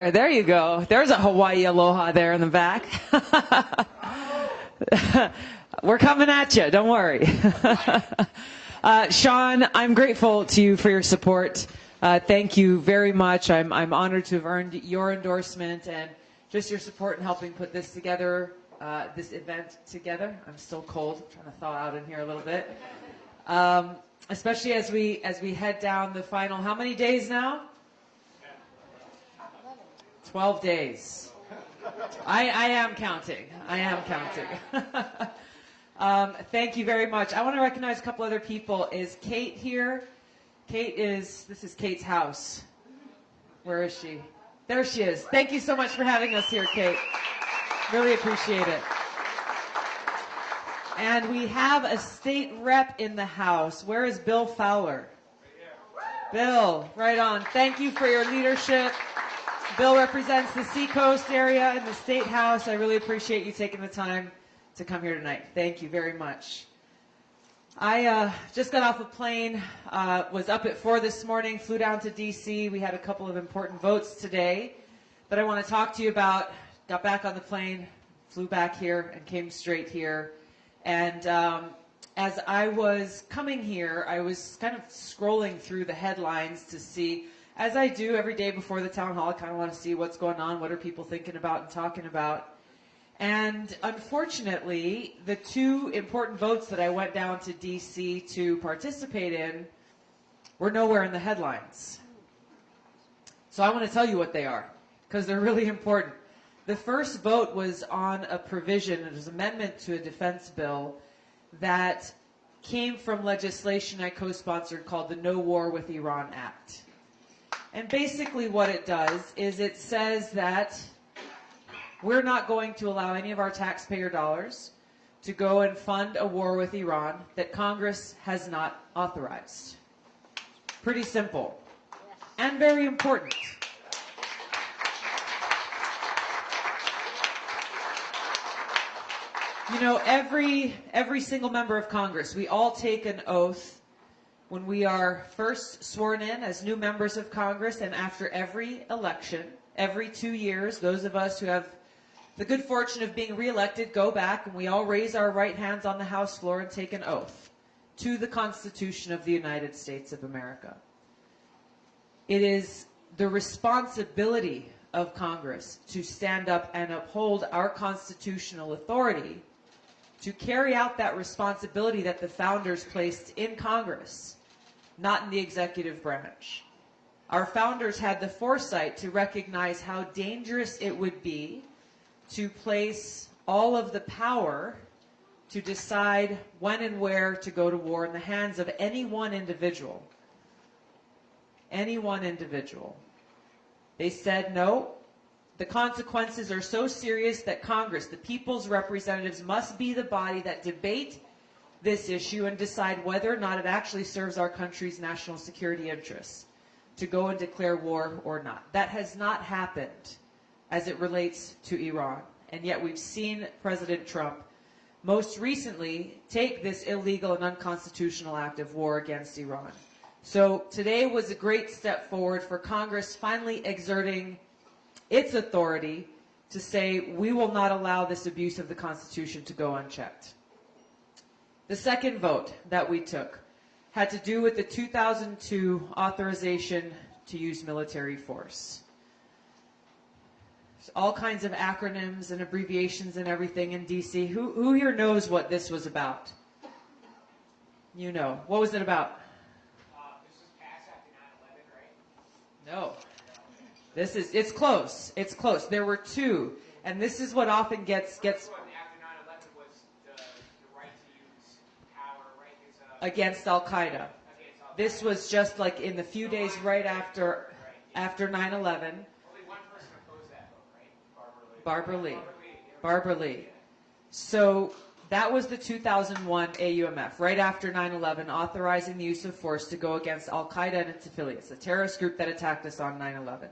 There you go. There's a Hawaii aloha there in the back. We're coming at you. Don't worry. uh, Sean, I'm grateful to you for your support. Uh, thank you very much. I'm, I'm honored to have earned your endorsement and just your support in helping put this together, uh, this event together. I'm still cold. I'm trying to thaw out in here a little bit. Um, especially as we as we head down the final. How many days now? 12 days. I, I am counting. I am counting. um, thank you very much. I want to recognize a couple other people. Is Kate here? Kate is, this is Kate's house. Where is she? There she is. Thank you so much for having us here, Kate. Really appreciate it. And we have a state rep in the house. Where is Bill Fowler? Bill, right on. Thank you for your leadership. Bill represents the Seacoast area in the State House. I really appreciate you taking the time to come here tonight. Thank you very much. I uh, just got off a plane, uh, was up at 4 this morning, flew down to D.C. We had a couple of important votes today that I want to talk to you about. Got back on the plane, flew back here, and came straight here. And um, as I was coming here, I was kind of scrolling through the headlines to see as I do every day before the town hall, I kind of want to see what's going on, what are people thinking about and talking about. And unfortunately, the two important votes that I went down to DC to participate in were nowhere in the headlines. So I want to tell you what they are, because they're really important. The first vote was on a provision, it was an amendment to a defense bill that came from legislation I co-sponsored called the No War with Iran Act. And basically what it does is it says that we're not going to allow any of our taxpayer dollars to go and fund a war with Iran that Congress has not authorized. Pretty simple. And very important. You know, every every single member of Congress, we all take an oath when we are first sworn in as new members of Congress and after every election, every two years, those of us who have the good fortune of being reelected go back and we all raise our right hands on the House floor and take an oath to the Constitution of the United States of America. It is the responsibility of Congress to stand up and uphold our constitutional authority to carry out that responsibility that the founders placed in Congress not in the executive branch. Our founders had the foresight to recognize how dangerous it would be to place all of the power to decide when and where to go to war in the hands of any one individual. Any one individual. They said, no, the consequences are so serious that Congress, the people's representatives, must be the body that debate this issue and decide whether or not it actually serves our country's national security interests to go and declare war or not. That has not happened as it relates to Iran. And yet we've seen President Trump most recently take this illegal and unconstitutional act of war against Iran. So today was a great step forward for Congress finally exerting its authority to say we will not allow this abuse of the Constitution to go unchecked. The second vote that we took had to do with the 2002 authorization to use military force. There's all kinds of acronyms and abbreviations and everything in DC. Who, who here knows what this was about? You know. What was it about? Uh, this was passed after 9-11, right? No. This is, it's close. It's close. There were two. And this is what often gets, gets against Al Qaeda. This was just like in the few days right after after 9/11. Barbara Lee. Barbara Lee. So that was the 2001 AUMF, right after 9-11, authorizing the use of force to go against Al-Qaeda and its affiliates, a terrorist group that attacked us on 9-11.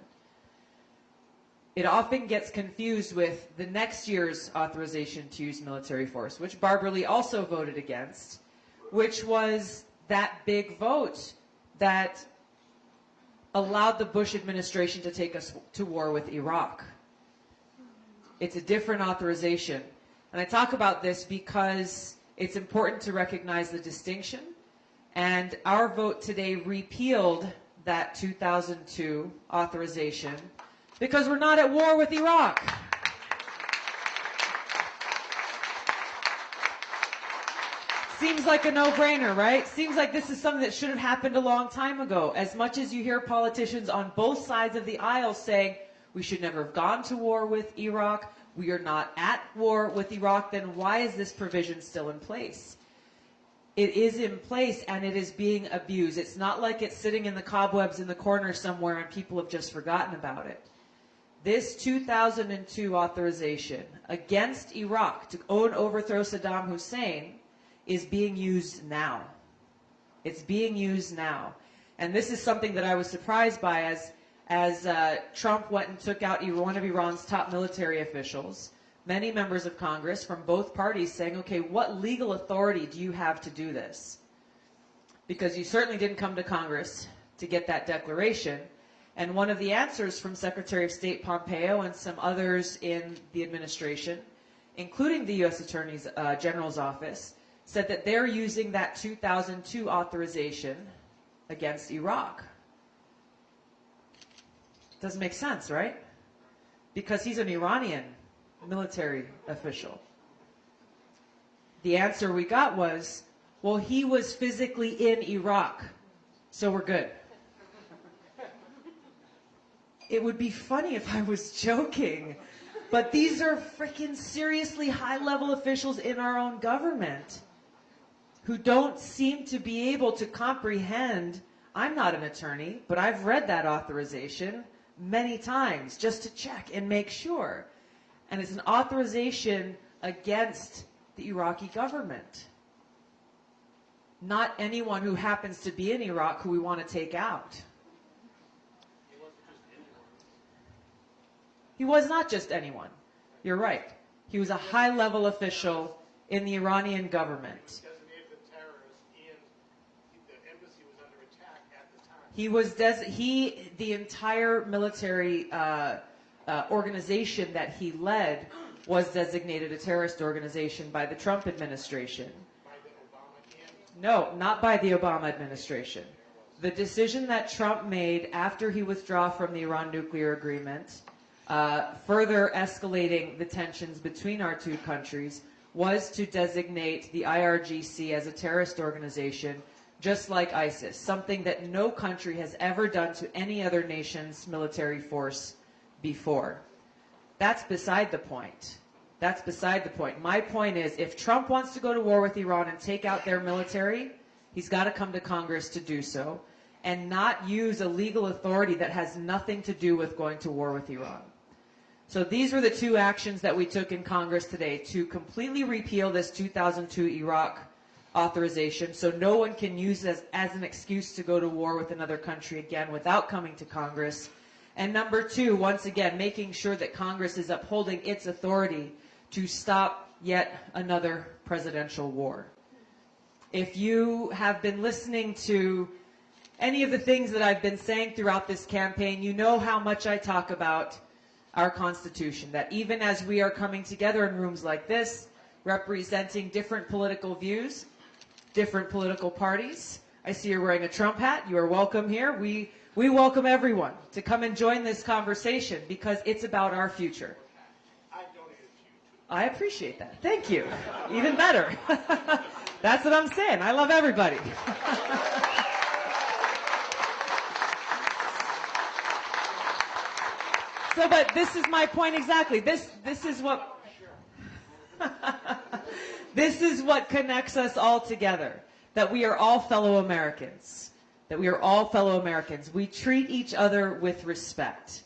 It often gets confused with the next year's authorization to use military force, which Barbara Lee also voted against, which was that big vote that allowed the Bush administration to take us to war with Iraq. It's a different authorization. And I talk about this because it's important to recognize the distinction. And our vote today repealed that 2002 authorization because we're not at war with Iraq. Seems like a no-brainer, right? Seems like this is something that should have happened a long time ago. As much as you hear politicians on both sides of the aisle saying we should never have gone to war with Iraq, we are not at war with Iraq, then why is this provision still in place? It is in place and it is being abused. It's not like it's sitting in the cobwebs in the corner somewhere and people have just forgotten about it. This 2002 authorization against Iraq to own overthrow Saddam Hussein is being used now. It's being used now. And this is something that I was surprised by as, as uh, Trump went and took out one of Iran's top military officials, many members of Congress from both parties saying, okay, what legal authority do you have to do this? Because you certainly didn't come to Congress to get that declaration. And one of the answers from Secretary of State Pompeo and some others in the administration, including the U.S. Attorney uh, General's office, said that they're using that 2002 authorization against Iraq. Doesn't make sense, right? Because he's an Iranian military official. The answer we got was, well, he was physically in Iraq, so we're good. It would be funny if I was joking, but these are freaking seriously high level officials in our own government who don't seem to be able to comprehend. I'm not an attorney, but I've read that authorization many times just to check and make sure. And it's an authorization against the Iraqi government. Not anyone who happens to be in Iraq who we want to take out. He was not just anyone. You're right. He was a high level official in the Iranian government. Designated the terrorist and the embassy was under attack at the time. He was he the entire military uh, uh, organization that he led was designated a terrorist organization by the Trump administration. No, not by the Obama administration. The decision that Trump made after he withdrew from the Iran nuclear agreement, uh, further escalating the tensions between our two countries, was to designate the IRGC as a terrorist organization, just like ISIS, something that no country has ever done to any other nation's military force before. That's beside the point. That's beside the point. My point is if Trump wants to go to war with Iran and take out their military, he's got to come to Congress to do so and not use a legal authority that has nothing to do with going to war with Iran. So these were the two actions that we took in Congress today to completely repeal this 2002 Iraq authorization so no one can use this as an excuse to go to war with another country again without coming to Congress. And number two, once again, making sure that Congress is upholding its authority to stop yet another presidential war. If you have been listening to any of the things that I've been saying throughout this campaign, you know how much I talk about our Constitution. That even as we are coming together in rooms like this, representing different political views, different political parties. I see you're wearing a Trump hat. You are welcome here. We, we welcome everyone to come and join this conversation because it's about our future. I appreciate that. Thank you. Even better. That's what I'm saying. I love everybody. so, but this is my point exactly. This, this is what, this is what connects us all together. That we are all fellow Americans. That we are all fellow Americans. We treat each other with respect.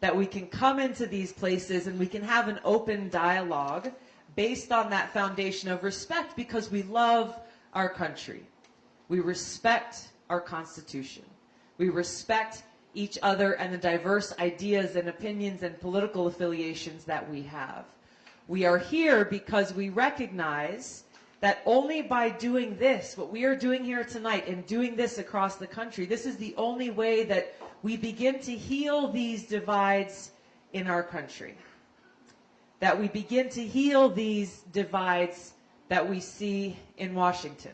That we can come into these places and we can have an open dialogue based on that foundation of respect because we love our country. We respect our Constitution. We respect each other and the diverse ideas and opinions and political affiliations that we have. We are here because we recognize that only by doing this, what we are doing here tonight, and doing this across the country, this is the only way that we begin to heal these divides in our country. That we begin to heal these divides that we see in Washington.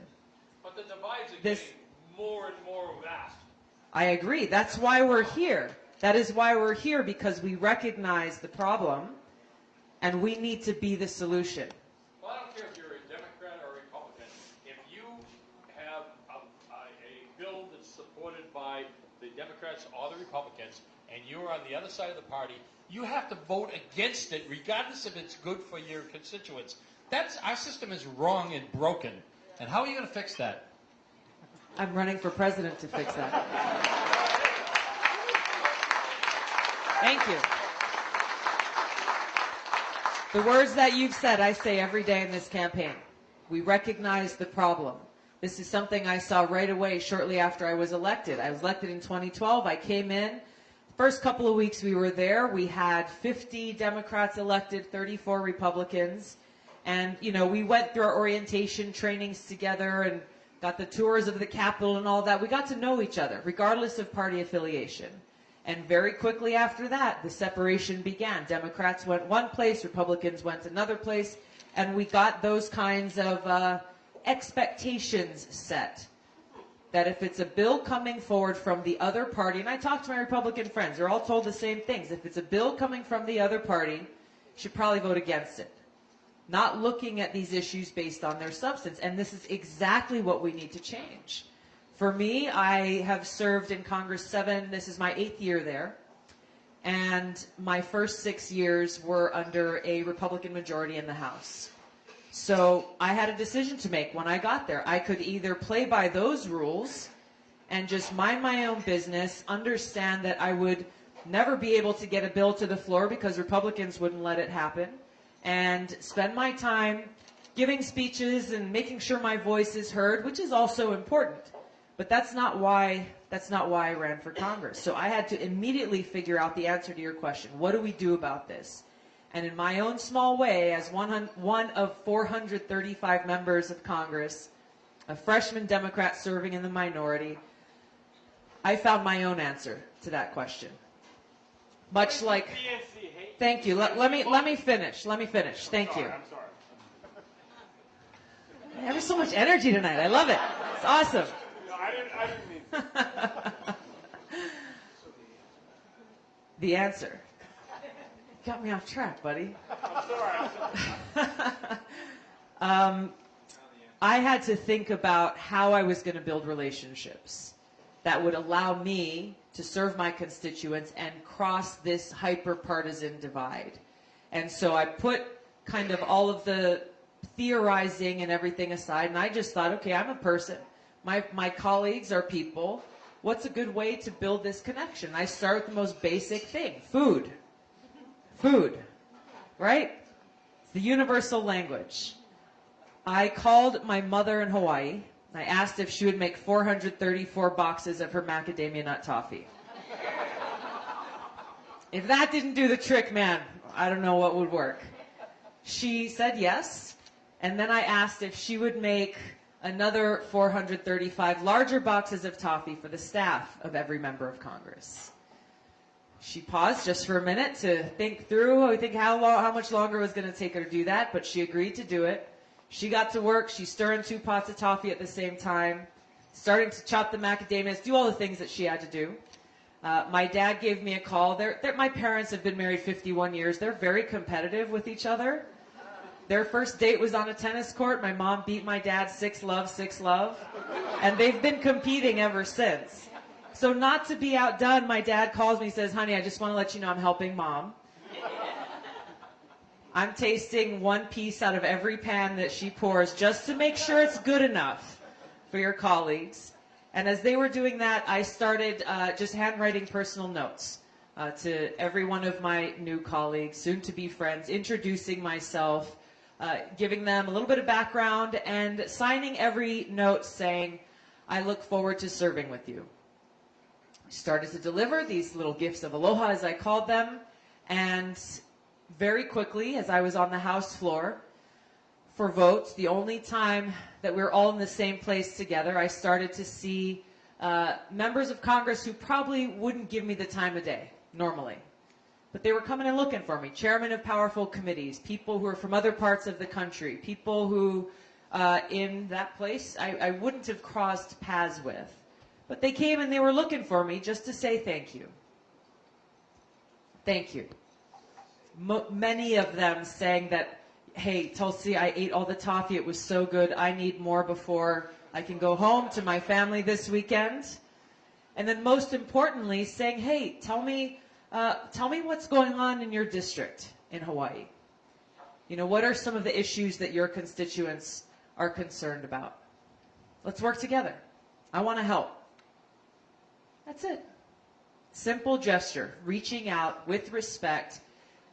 But the divides are This- getting more and more vast. I agree. That's why we're here. That is why we're here because we recognize the problem and we need to be the solution. Well, I don't care if you're a Democrat or a Republican. If you have a, a, a bill that's supported by the Democrats or the Republicans, and you're on the other side of the party, you have to vote against it, regardless if it's good for your constituents. That's our system is wrong and broken. And how are you going to fix that? I'm running for president to fix that. Thank you. The words that you've said, I say every day in this campaign. We recognize the problem. This is something I saw right away shortly after I was elected. I was elected in 2012. I came in. First couple of weeks we were there, we had 50 Democrats elected, 34 Republicans. And, you know, we went through our orientation trainings together and got the tours of the Capitol and all that. We got to know each other, regardless of party affiliation. And very quickly after that, the separation began. Democrats went one place, Republicans went another place, and we got those kinds of uh, expectations set. That if it's a bill coming forward from the other party, and I talked to my Republican friends, they're all told the same things. If it's a bill coming from the other party, should probably vote against it not looking at these issues based on their substance. And this is exactly what we need to change. For me, I have served in Congress seven, this is my eighth year there. And my first six years were under a Republican majority in the House. So I had a decision to make when I got there. I could either play by those rules and just mind my own business, understand that I would never be able to get a bill to the floor because Republicans wouldn't let it happen, and spend my time giving speeches and making sure my voice is heard, which is also important. But that's not why that's not why I ran for Congress. So I had to immediately figure out the answer to your question. What do we do about this? And in my own small way, as one, one of 435 members of Congress, a freshman Democrat serving in the minority, I found my own answer to that question. Much like, thank you. Let, let me let me finish. Let me finish. Thank you. I'm sorry. There's so much energy tonight. I love it. It's awesome. I didn't, I didn't mean. The answer. Got me off track, buddy. I'm sorry. Sorry. um, I had to think about how I was going to build relationships that would allow me to serve my constituents and cross this hyper partisan divide. And so I put kind of all of the theorizing and everything aside, and I just thought, okay, I'm a person. My, my colleagues are people. What's a good way to build this connection? I start with the most basic thing food. Food, right? It's the universal language. I called my mother in Hawaii. I asked if she would make 434 boxes of her macadamia nut toffee. if that didn't do the trick, man, I don't know what would work. She said yes, and then I asked if she would make another 435 larger boxes of toffee for the staff of every member of Congress. She paused just for a minute to think through, I think how long, how much longer it was going to take her to do that, but she agreed to do it. She got to work. She's stirring two pots of toffee at the same time, starting to chop the macadamias, do all the things that she had to do. Uh, my dad gave me a call. They're, they're, my parents have been married 51 years. They're very competitive with each other. Their first date was on a tennis court. My mom beat my dad six love, six love. And they've been competing ever since. So, not to be outdone, my dad calls me and says, Honey, I just want to let you know I'm helping mom. I'm tasting one piece out of every pan that she pours just to make sure it's good enough for your colleagues. And as they were doing that, I started uh, just handwriting personal notes uh, to every one of my new colleagues, soon to be friends, introducing myself, uh, giving them a little bit of background, and signing every note saying, I look forward to serving with you. I started to deliver these little gifts of aloha, as I called them, and very quickly, as I was on the House floor, for votes, the only time that we were all in the same place together, I started to see uh, members of Congress who probably wouldn't give me the time of day normally. But they were coming and looking for me. Chairmen of powerful committees, people who are from other parts of the country, people who uh, in that place I, I wouldn't have crossed paths with. But they came and they were looking for me just to say thank you. Thank you. Many of them saying that, hey, Tulsi, I ate all the toffee. It was so good. I need more before I can go home to my family this weekend. And then most importantly, saying, hey, tell me, uh, tell me what's going on in your district in Hawaii. You know, what are some of the issues that your constituents are concerned about? Let's work together. I want to help. That's it. Simple gesture, reaching out with respect,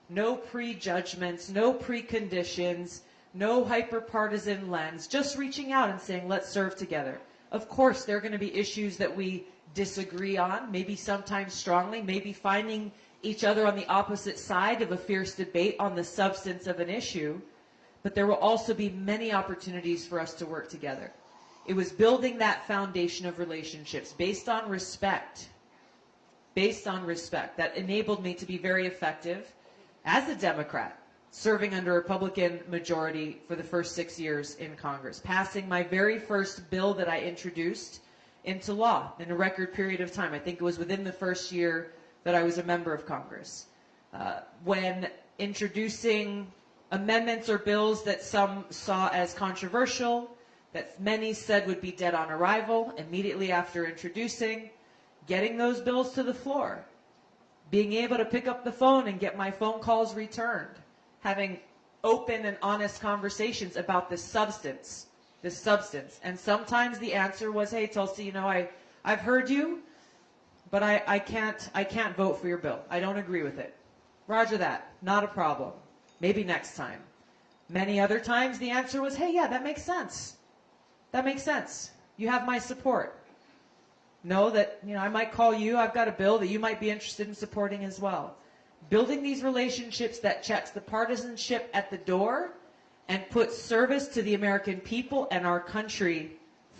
no prejudgments, no preconditions, no hyperpartisan lens, just reaching out and saying, let's serve together. Of course, there are going to be issues that we disagree on, maybe sometimes strongly, maybe finding each other on the opposite side of a fierce debate on the substance of an issue, but there will also be many opportunities for us to work together. It was building that foundation of relationships based on respect, based on respect, that enabled me to be very effective as a Democrat, serving under a Republican majority for the first six years in Congress, passing my very first bill that I introduced into law in a record period of time. I think it was within the first year that I was a member of Congress. Uh, when introducing amendments or bills that some saw as controversial, that many said would be dead on arrival, immediately after introducing, getting those bills to the floor, being able to pick up the phone and get my phone calls returned, having open and honest conversations about the substance, the substance. And sometimes the answer was, hey, Tulsi, you know, I, I've heard you, but I, I can't, I can't vote for your bill. I don't agree with it. Roger that. Not a problem. Maybe next time. Many other times the answer was, hey, yeah, that makes sense. That makes sense. You have my support. Know that, you know, I might call you, I've got a bill that you might be interested in supporting as well. Building these relationships that checks the partisanship at the door and puts service to the American people and our country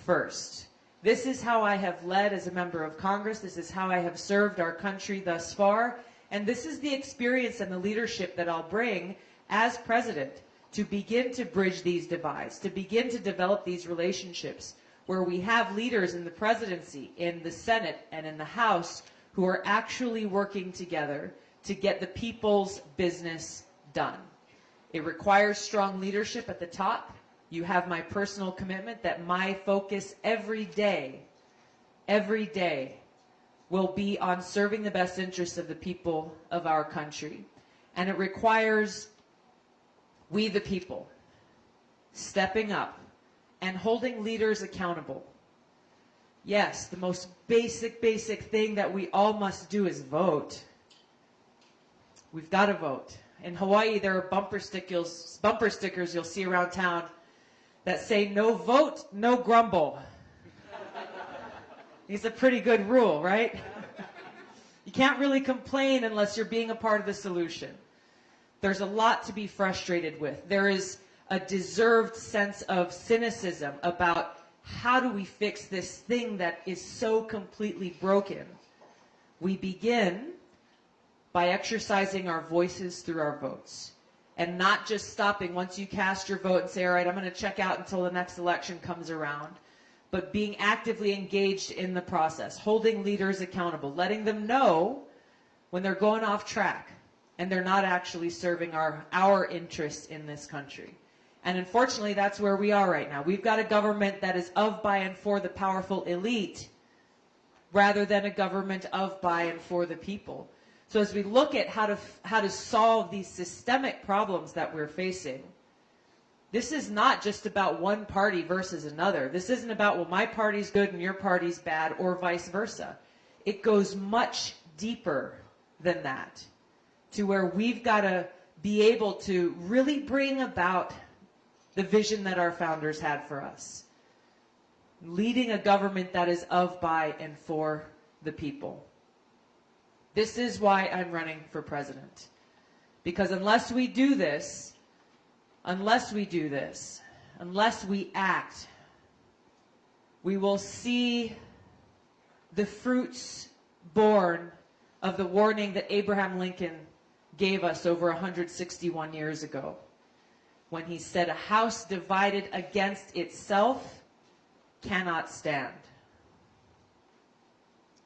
first. This is how I have led as a member of Congress. This is how I have served our country thus far. And this is the experience and the leadership that I'll bring as president to begin to bridge these divides, to begin to develop these relationships where we have leaders in the presidency, in the Senate, and in the House who are actually working together to get the people's business done. It requires strong leadership at the top. You have my personal commitment that my focus every day, every day, will be on serving the best interests of the people of our country. And it requires we the people stepping up and holding leaders accountable. Yes, the most basic, basic thing that we all must do is vote. We've got to vote. In Hawaii, there are bumper stickers, bumper stickers you'll see around town that say no vote, no grumble. It's a pretty good rule, right? You can't really complain unless you're being a part of the solution. There's a lot to be frustrated with. There is a deserved sense of cynicism about how do we fix this thing that is so completely broken. We begin by exercising our voices through our votes and not just stopping once you cast your vote and say, all right, I'm going to check out until the next election comes around, but being actively engaged in the process, holding leaders accountable, letting them know when they're going off track and they're not actually serving our, our interests in this country. And unfortunately, that's where we are right now. We've got a government that is of, by, and for the powerful elite rather than a government of, by, and for the people. So as we look at how to, how to solve these systemic problems that we're facing, this is not just about one party versus another. This isn't about, well, my party's good and your party's bad, or vice versa. It goes much deeper than that to where we've got to be able to really bring about the vision that our founders had for us. Leading a government that is of, by, and for the people. This is why I'm running for president. Because unless we do this, unless we do this, unless we act, we will see the fruits born of the warning that Abraham Lincoln gave us over 161 years ago when he said, A house divided against itself cannot stand.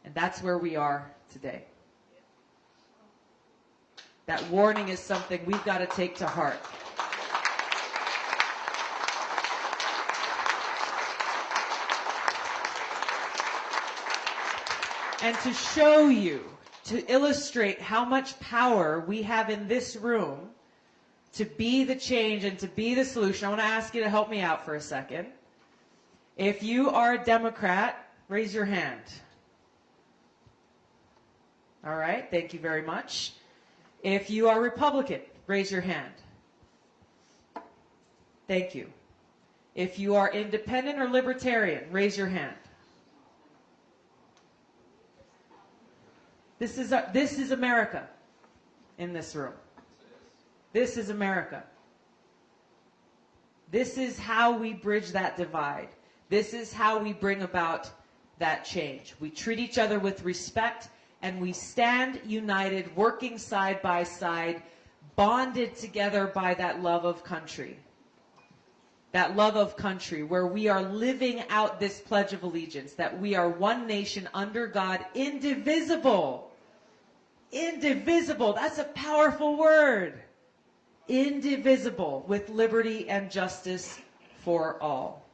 And that's where we are today. That warning is something we've got to take to heart. And to show you, to illustrate how much power we have in this room to be the change and to be the solution, I want to ask you to help me out for a second. If you are a Democrat, raise your hand. All right, thank you very much. If you are Republican, raise your hand. Thank you. If you are independent or libertarian, raise your hand. This is, uh, this is America in this room. This is America. This is how we bridge that divide. This is how we bring about that change. We treat each other with respect and we stand united, working side by side, bonded together by that love of country. That love of country, where we are living out this Pledge of Allegiance, that we are one nation under God, indivisible. Indivisible. That's a powerful word. Indivisible, with liberty and justice for all.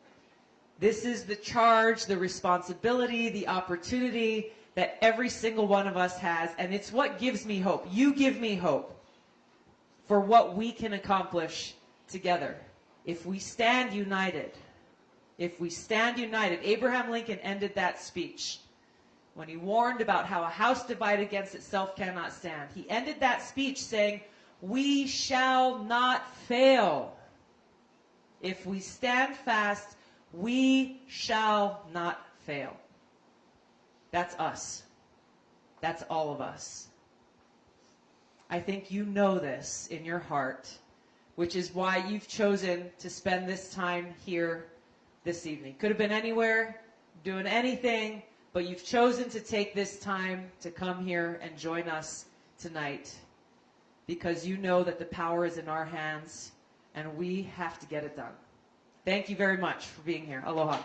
This is the charge, the responsibility, the opportunity that every single one of us has, and it's what gives me hope. You give me hope for what we can accomplish together if we stand united. If we stand united, Abraham Lincoln ended that speech when he warned about how a house divided against itself cannot stand. He ended that speech saying, We shall not fail. If we stand fast, we shall not fail. That's us. That's all of us. I think you know this in your heart, which is why you've chosen to spend this time here this evening. Could have been anywhere, doing anything, but you've chosen to take this time to come here and join us tonight because you know that the power is in our hands and we have to get it done. Thank you very much for being here. Aloha.